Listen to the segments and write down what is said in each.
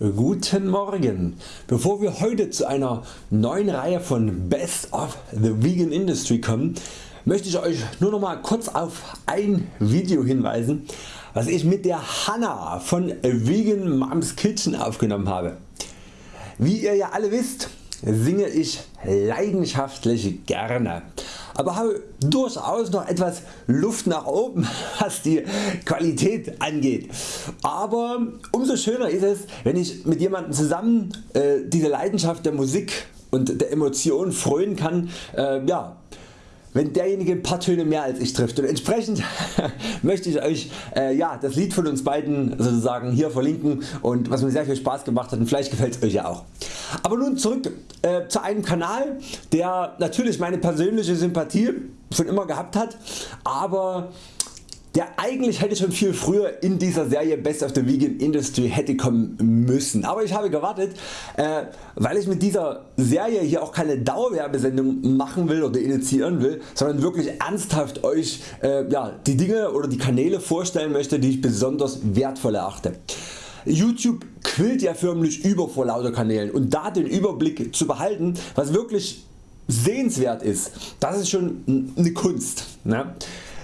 Guten Morgen! Bevor wir heute zu einer neuen Reihe von Best of the Vegan Industry kommen, möchte ich Euch nur noch mal kurz auf ein Video hinweisen was ich mit der Hanna von Vegan Moms Kitchen aufgenommen habe. Wie ihr ja alle wisst singe ich leidenschaftlich gerne aber habe durchaus noch etwas Luft nach oben was die Qualität angeht. Aber umso schöner ist es wenn ich mit jemandem zusammen äh, diese Leidenschaft der Musik und der Emotion frönen kann, äh, ja, wenn derjenige ein paar Töne mehr als ich trifft und entsprechend möchte ich Euch äh, ja, das Lied von uns beiden sozusagen hier verlinken und was mir sehr viel Spaß gemacht hat und vielleicht gefällt es Euch ja auch. Aber nun zurück äh, zu einem Kanal der natürlich meine persönliche Sympathie schon immer gehabt hat, aber der eigentlich hätte schon viel früher in dieser Serie Best of the Vegan Industry hätte kommen müssen. Aber ich habe gewartet, äh, weil ich mit dieser Serie hier auch keine Dauerwerbesendung machen will oder initiieren will, sondern wirklich ernsthaft Euch äh, ja, die Dinge oder die Kanäle vorstellen möchte die ich besonders wertvoll erachte. YouTube quillt ja förmlich über vor lauter Kanälen und da den Überblick zu behalten was wirklich sehenswert ist, das ist schon eine Kunst. Ne?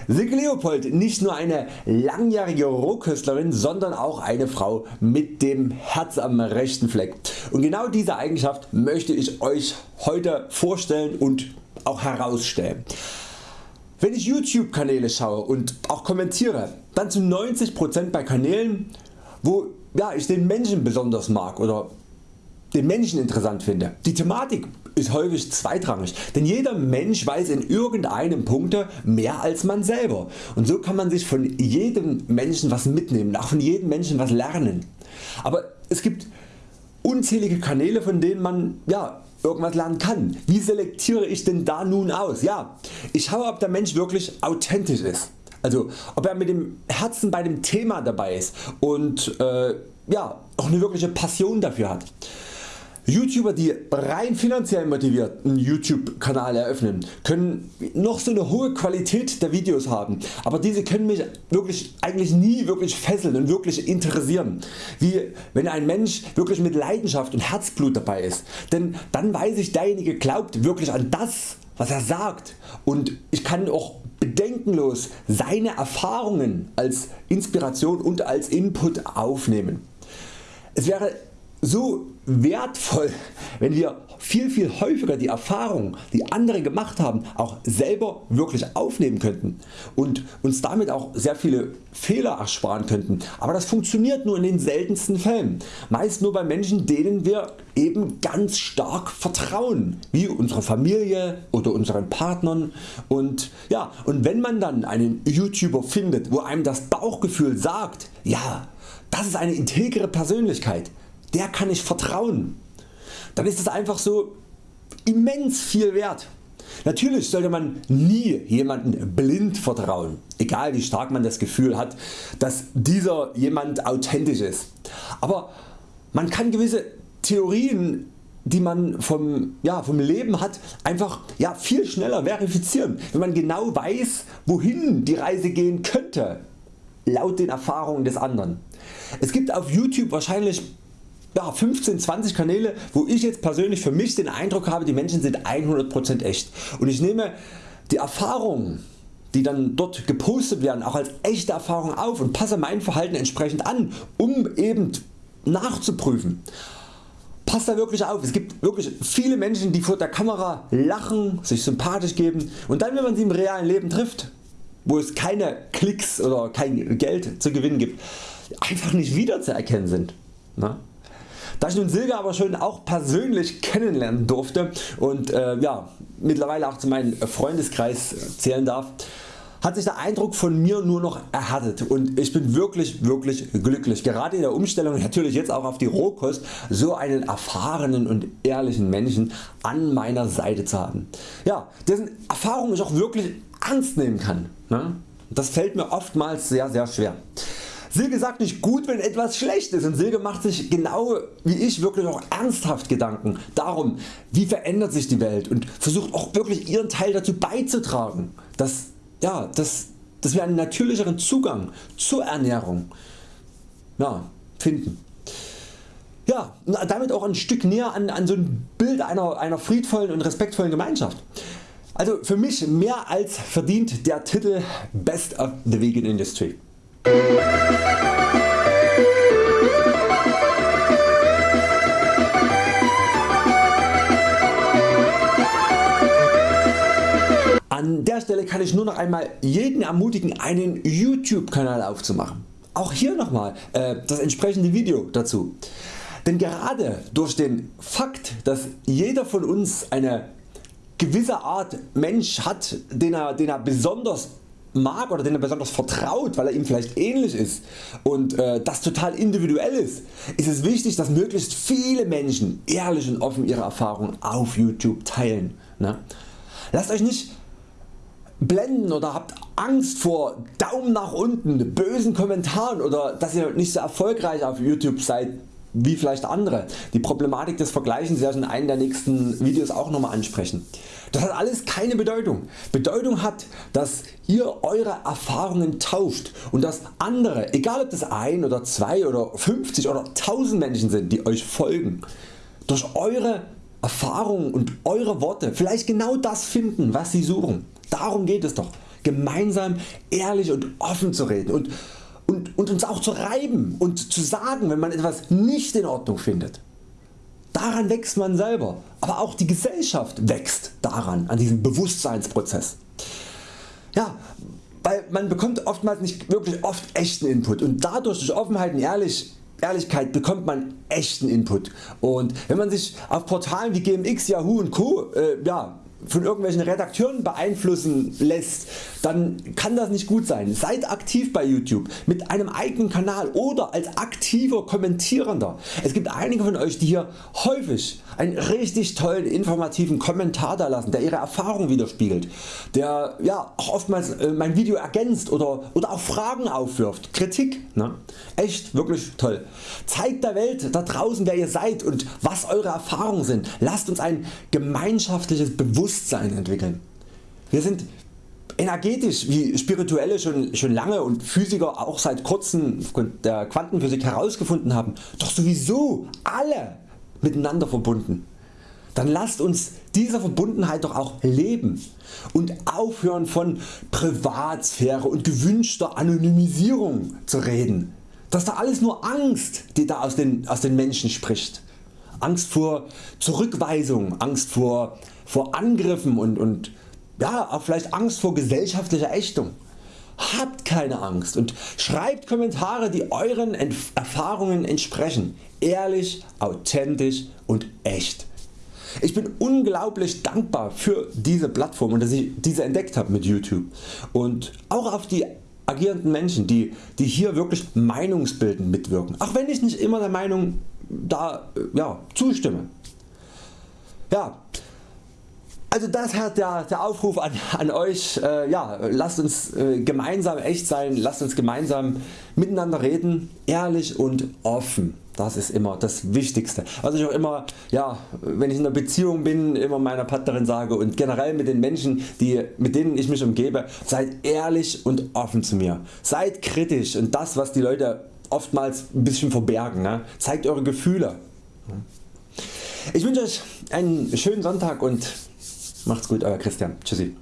Silke Leopold nicht nur eine langjährige Rohköstlerin, sondern auch eine Frau mit dem Herz am rechten Fleck. Und genau diese Eigenschaft möchte ich Euch heute vorstellen und auch herausstellen. Wenn ich YouTube Kanäle schaue und auch kommentiere, dann zu 90% bei Kanälen wo ja, ich den Menschen besonders mag oder den Menschen interessant finde. Die Thematik ist häufig zweitrangig, denn jeder Mensch weiß in irgendeinem Punkte mehr als man selber und so kann man sich von jedem Menschen was mitnehmen, auch von jedem Menschen was lernen. Aber es gibt unzählige Kanäle von denen man ja, irgendwas lernen kann. Wie selektiere ich denn da nun aus? Ja, ich schaue ob der Mensch wirklich authentisch ist. Also ob er mit dem Herzen bei dem Thema dabei ist und äh, ja, auch eine wirkliche Passion dafür hat. YouTuber die rein finanziell motiviert einen YouTube Kanal eröffnen können noch so eine hohe Qualität der Videos haben, aber diese können mich wirklich eigentlich nie wirklich fesseln und wirklich interessieren, wie wenn ein Mensch wirklich mit Leidenschaft und Herzblut dabei ist, denn dann weiß ich derjenige glaubt wirklich an das was er sagt und ich kann auch bedenkenlos seine Erfahrungen als Inspiration und als Input aufnehmen. Es wäre so wertvoll wenn wir viel viel häufiger die Erfahrungen die andere gemacht haben auch selber wirklich aufnehmen könnten und uns damit auch sehr viele Fehler ersparen könnten, aber das funktioniert nur in den seltensten Fällen, meist nur bei Menschen denen wir eben ganz stark vertrauen, wie unserer Familie oder unseren Partnern. Und, ja, und wenn man dann einen YouTuber findet wo einem das Bauchgefühl sagt, ja das ist eine integre Persönlichkeit, der kann ich vertrauen, dann ist es einfach so immens viel wert. Natürlich sollte man nie jemanden blind vertrauen, egal wie stark man das Gefühl hat, dass dieser jemand authentisch ist. Aber man kann gewisse Theorien die man vom, ja, vom Leben hat einfach ja, viel schneller verifizieren, wenn man genau weiß wohin die Reise gehen könnte, laut den Erfahrungen des anderen. Es gibt auf YouTube wahrscheinlich ja, 15, 20 Kanäle wo ich jetzt persönlich für mich den Eindruck habe die Menschen sind 100% echt und ich nehme die Erfahrungen die dann dort gepostet werden auch als echte Erfahrung auf und passe mein Verhalten entsprechend an um eben nachzuprüfen. Passt da wirklich auf, es gibt wirklich viele Menschen die vor der Kamera lachen, sich sympathisch geben und dann wenn man sie im realen Leben trifft, wo es keine Klicks oder kein Geld zu gewinnen gibt, einfach nicht wiederzuerkennen sind. Na? Da ich nun Silke aber schon auch persönlich kennenlernen durfte und äh, ja, mittlerweile auch zu meinem Freundeskreis zählen darf, hat sich der Eindruck von mir nur noch erhärtet und ich bin wirklich wirklich glücklich gerade in der Umstellung natürlich jetzt auch auf die Rohkost so einen erfahrenen und ehrlichen Menschen an meiner Seite zu haben, ja, dessen Erfahrung ich auch wirklich ernst nehmen kann. Ne? Das fällt mir oftmals sehr sehr schwer. Silke sagt nicht gut wenn etwas schlecht ist und Silke macht sich genau wie ich wirklich auch ernsthaft Gedanken darum wie verändert sich die Welt und versucht auch wirklich ihren Teil dazu beizutragen dass, ja, dass, dass wir einen natürlicheren Zugang zur Ernährung ja, finden. Ja, damit auch ein Stück näher an, an so ein Bild einer, einer friedvollen und respektvollen Gemeinschaft. Also für mich mehr als verdient der Titel Best of the Vegan Industry. An der Stelle kann ich nur noch einmal jeden ermutigen einen YouTube Kanal aufzumachen. Auch hier nochmal äh, das entsprechende Video dazu. Denn gerade durch den Fakt dass jeder von uns eine gewisse Art Mensch hat den er, den er besonders mag oder den er besonders vertraut, weil er ihm vielleicht ähnlich ist und äh, das total individuell ist, ist es wichtig dass möglichst viele Menschen ehrlich und offen ihre Erfahrungen auf YouTube teilen. Ne? Lasst Euch nicht blenden oder habt Angst vor Daumen nach unten, bösen Kommentaren oder dass ihr nicht so erfolgreich auf YouTube seid wie vielleicht andere. Die Problematik des Vergleichens werde ich in einem der nächsten Videos auch nochmal ansprechen. Das hat alles keine Bedeutung. Bedeutung hat dass ihr Eure Erfahrungen tauscht und dass andere, egal ob das ein oder zwei oder 50 oder 1000 Menschen sind die Euch folgen, durch Eure Erfahrungen und Eure Worte vielleicht genau das finden was Sie suchen. Darum geht es doch, gemeinsam ehrlich und offen zu reden und, und, und uns auch zu reiben und zu sagen wenn man etwas nicht in Ordnung findet. Daran wächst man selber, aber auch die Gesellschaft wächst daran, an diesem Bewusstseinsprozess. Ja, weil man bekommt oftmals nicht wirklich oft echten Input und dadurch durch Offenheit und Ehrlich, Ehrlichkeit bekommt man echten Input und wenn man sich auf Portalen wie GMX, Yahoo und Co. Äh, ja, von irgendwelchen Redakteuren beeinflussen lässt, dann kann das nicht gut sein. Seid aktiv bei YouTube mit einem eigenen Kanal oder als aktiver Kommentierender. Es gibt einige von Euch die hier häufig einen richtig tollen informativen Kommentar da lassen, der ihre Erfahrung widerspiegelt, der ja, auch oftmals äh, mein Video ergänzt oder, oder auch Fragen aufwirft, Kritik. Ne? Echt wirklich toll. Zeigt der Welt da draußen wer ihr seid und was Eure Erfahrungen sind. Lasst uns ein gemeinschaftliches Bewusstsein entwickeln. Wir sind energetisch wie Spirituelle schon, schon lange und Physiker auch seit kurzem der Quantenphysik herausgefunden haben, doch sowieso alle miteinander verbunden. Dann lasst uns diese Verbundenheit doch auch leben und aufhören von Privatsphäre und gewünschter Anonymisierung zu reden. Das ist da alles nur Angst die da aus den, aus den Menschen spricht. Angst vor Zurückweisung, Angst vor, vor Angriffen und, und ja, auch vielleicht Angst vor gesellschaftlicher Ächtung. Habt keine Angst und schreibt Kommentare die Euren Erfahrungen entsprechen. Ehrlich, authentisch und echt. Ich bin unglaublich dankbar für diese Plattform und dass ich diese entdeckt habe mit YouTube und auch auf die agierenden Menschen die, die hier wirklich meinungsbildend mitwirken, auch wenn ich nicht immer der Meinung da ja, zustimme. Ja, also das hat der, der Aufruf an, an Euch, äh, ja, lasst uns äh, gemeinsam echt sein, lasst uns gemeinsam miteinander reden, ehrlich und offen. Das ist immer das Wichtigste. Was ich auch immer, ja, wenn ich in einer Beziehung bin, immer meiner Partnerin sage und generell mit den Menschen, die, mit denen ich mich umgebe, seid ehrlich und offen zu mir. Seid kritisch und das was die Leute oftmals ein bisschen verbergen. Ne? Zeigt Eure Gefühle. Ich wünsche Euch einen schönen Sonntag und Macht's gut Euer Christian. Tschüssi.